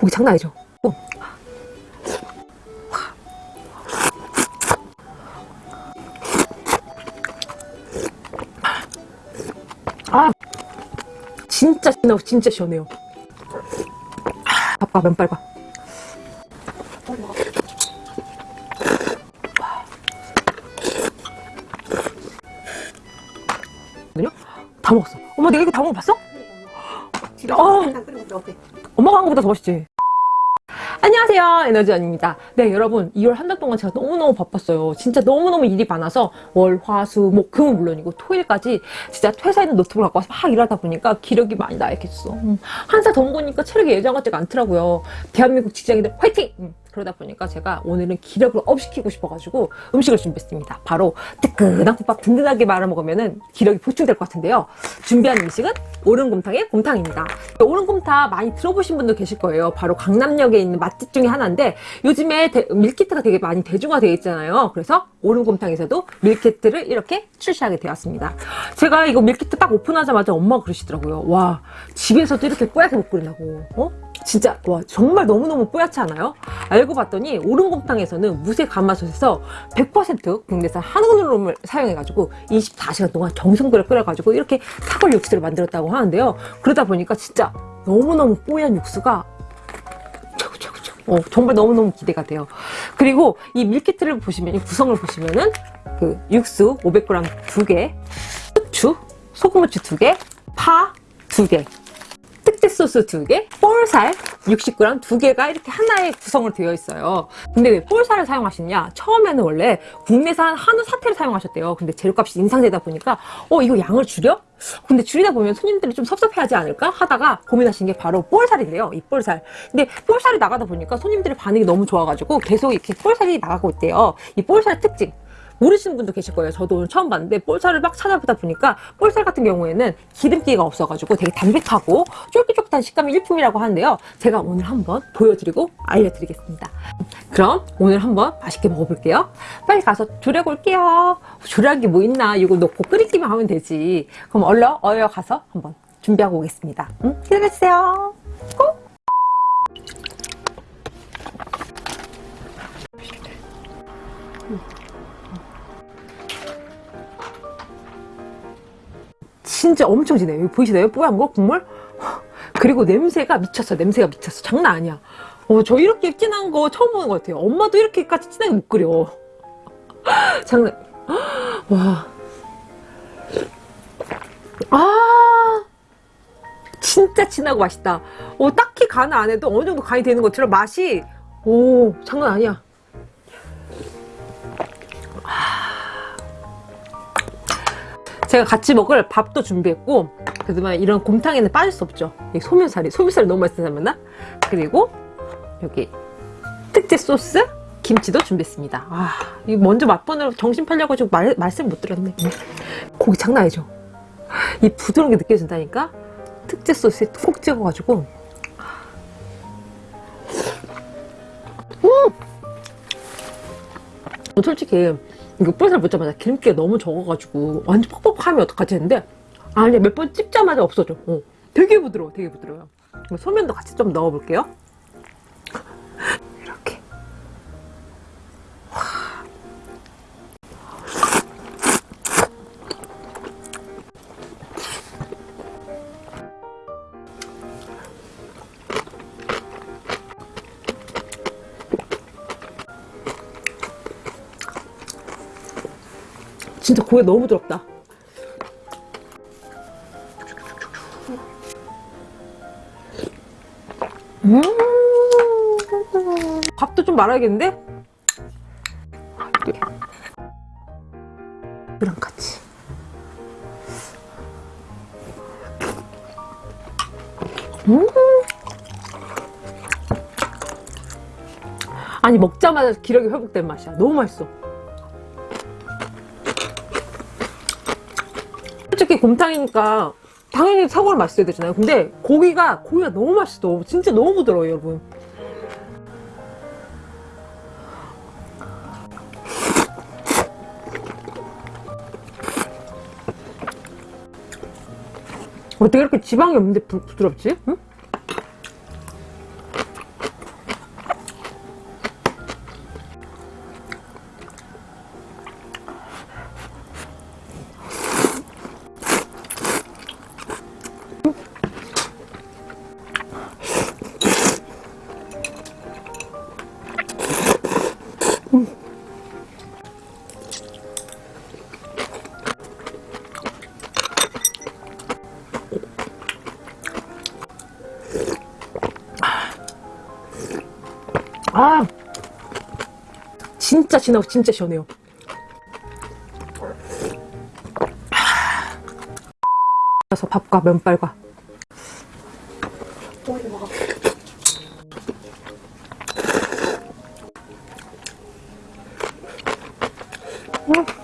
고기 장난 아니죠? 어. 아! 진짜 시원해요 진짜 시원해요. 아빠 면발 봐다 먹었어. 엄마 내가 이거 다 먹어봤어? 어, 엄마가 한 것보다 더 맛있지 안녕하세요. 에너지원입니다. 네 여러분 2월 한 달 동안 제가 너무너무 바빴어요. 진짜 너무너무 일이 많아서 월, 화, 수, 목, 금은 물론이고 토요일까지 진짜 회사에 있는 노트북을 갖고 와서 막 일하다 보니까 기력이 많이 나약했어. 음, 한살 더 먹으니까 체력이 예전 같지가 않더라고요. 대한민국 직장인들 화이팅! 음, 그러다 보니까 제가 오늘은 기력을 업시키고 싶어가지고 음식을 준비했습니다. 바로 뜨끈한 국밥 든든하게 말아 먹으면 기력이 보충될 것 같은데요. 준비한 음식은 오른곰탕의 곰탕입니다. 오른곰탕 많이 들어보신 분도 계실 거예요. 바로 강남역에 있는 맛집 중에 하나인데 요즘에 대, 밀키트가 되게 많이 대중화되어 있잖아요. 그래서 오른곰탕에서도 밀키트를 이렇게 출시하게 되었습니다. 제가 이거 밀키트 딱 오픈하자마자 엄마가 그러시더라고요. 와 집에서도 이렇게 뽀얗게 못 끓이냐고 어? 진짜 와 정말 너무너무 뽀얗지 않아요? 알고 봤더니 오른곰탕에서는 무쇠 가마솥에서 100% 국내산 한우만을 사용해가지고 24시간 동안 정성 들여 끓여가지고 이렇게 사골 육수를 만들었다고 하는데요. 그러다 보니까 진짜 너무너무 뽀얀 육수가 어, 정말 너무너무 기대가 돼요. 그리고 이 밀키트를 보시면 이 구성을 보시면은 그 육수 500g 2개 후추 소금 후추 2개 파 2개 특제 소스 2개, 볼살 60g 2개가 이렇게 하나의 구성으로 되어 있어요. 근데 왜 볼살을 사용하시냐? 처음에는 원래 국내산 한우 사태를 사용하셨대요. 근데 재료값이 인상되다 보니까 어 이거 양을 줄여? 근데 줄이다 보면 손님들이 좀 섭섭해하지 않을까 하다가 고민하신 게 바로 볼살인데요. 이 볼살. 근데 볼살이 나가다 보니까 손님들의 반응이 너무 좋아가지고 계속 이렇게 볼살이 나가고 있대요. 이 볼살 특징. 모르시는 분도 계실 거예요. 저도 오늘 처음 봤는데 볼살을 막 찾아보다 보니까 볼살 같은 경우에는 기름기가 없어가지고 되게 담백하고 쫄깃쫄깃한 식감이 일품이라고 하는데요. 제가 오늘 한번 보여드리고 알려드리겠습니다. 그럼 오늘 한번 맛있게 먹어볼게요. 빨리 가서 올게요. 조리한 게뭐 있나 이거 넣고 끓이기만 하면 되지. 그럼 얼른 어여 가서 한번 준비하고 오겠습니다. 응? 기다려주세요. 꼭! 진짜 엄청 진해요. 여기 보이시나요? 뽀얀 거? 국물? 그리고 냄새가 미쳤어. 냄새가 미쳤어. 장난 아니야. 어, 저 이렇게 진한 거 처음 보는 것 같아요. 엄마도 이렇게까지 진하게 못 끓여. 장난. 와. 아. 진짜 진하고 맛있다. 어, 딱히 간 안 해도 어느 정도 간이 되는 것처럼 맛이 오 장난 아니야. 제가 같이 먹을 밥도 준비했고 그지만 이런 곰탕에는 빠질 수 없죠. 소면사리 소면사리 너무 맛있었나? 그리고 여기 특제 소스 김치도 준비했습니다. 아, 이 먼저 맛보느라 정신 팔려가지고 말, 말씀 못 드렸네. 고기 장난 아니죠? 이 부드러운 게 느껴진다니까 특제 소스에 콕 찍어가지고. 음! 솔직히 이거 뿔살 묻자마자 기름기가 너무 적어가지고 완전 퍽퍽하면 어떡하지 했는데 아니 몇 번 찝자마자 없어져. 어. 되게 부드러워 되게 부드러워요. 소면도 같이 좀 넣어볼게요 진짜 고기 너무 부드럽다. 음. 밥도 좀 말아야겠는데? 이랑 같이. 음. 아니 먹자마자 기력이 회복된 맛이야. 너무 맛있어 솔직히 곰탕이니까 당연히 사골 맛있어야 되잖아요. 근데 고기가 고기가 너무 맛있어. 진짜 너무 부드러워요 여러분. 어떻게 이렇게 지방이 없는데 부, 드럽지? 응? 아! 진짜 진하고 진짜 시원해요. 아, 그래서 밥과 면발과 아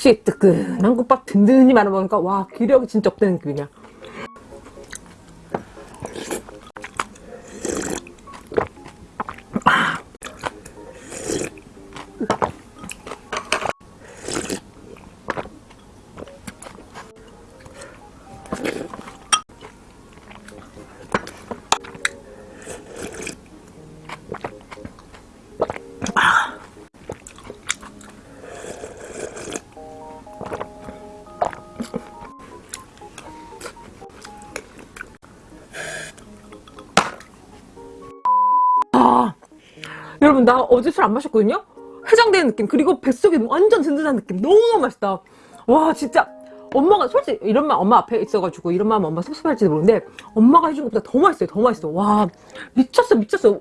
역시 뜨끈한 국밥 든든히 말아 먹으니까 와 기력이 진짜 없다는 느낌 여러분 나 어제 술 안 마셨거든요? 해장되는 느낌 그리고 뱃속에 완전 든든한 느낌. 너무너무 맛있다. 와 진짜. 엄마가 솔직히 이런 말 엄마 앞에 있어가지고 이런 말 엄마 섭섭할지도 모르는데 엄마가 해준 것보다 더 맛있어요 더 맛있어. 와 미쳤어 미쳤어.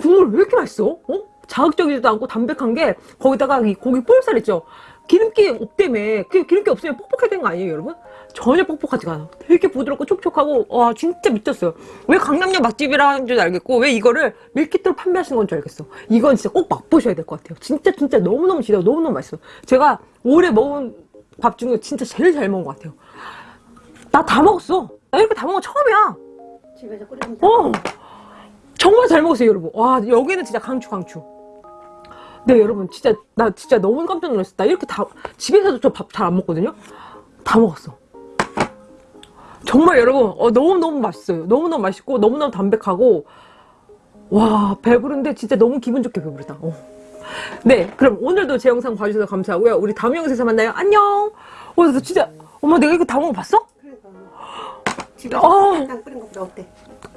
국물 왜 이렇게 맛있어? 어? 자극적이지도 않고 담백한 게 거기다가 이 고기 볼살 있죠 기름기 없다며. 그 기름기 없으면 뻑뻑해야 되는 거 아니에요 여러분? 전혀 뻑뻑하지가 않아. 되게 부드럽고 촉촉하고 와 진짜 미쳤어요. 왜 강남역 맛집이라는 줄 알겠고 왜 이거를 밀키트로 판매하시는 건 줄 알겠어. 이건 진짜 꼭 맛보셔야 될 것 같아요. 진짜 진짜 너무너무 지려 너무너무 맛있어 제가 올해 먹은 밥 중에 진짜 제일 잘 먹은 것 같아요. 나 다 먹었어. 나 이렇게 다 먹은 거 처음이야. 집에서 끓이면 어. 정말 잘 먹었어요 여러분. 와 여기는 진짜 강추 강추 네 여러분 진짜 나 진짜 너무 깜짝 놀랐어 나 이렇게 다 집에서도 저 밥 잘 안 먹거든요 다 먹었어 정말 여러분 어, 너무너무 맛있어요 너무너무 맛있고 너무너무 담백하고 와 배부른데 진짜 너무 기분 좋게 배부르다 어. 네 그럼 오늘도 제 영상 봐주셔서 감사하고요 우리 다음 영상에서 만나요 안녕 어, 나 진짜 엄마 내가 이거 다 먹어봤어? 그러니까. 집에서 어. 간장 끓인 것보다 어때?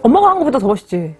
엄마가 한 것보다 더 맛있지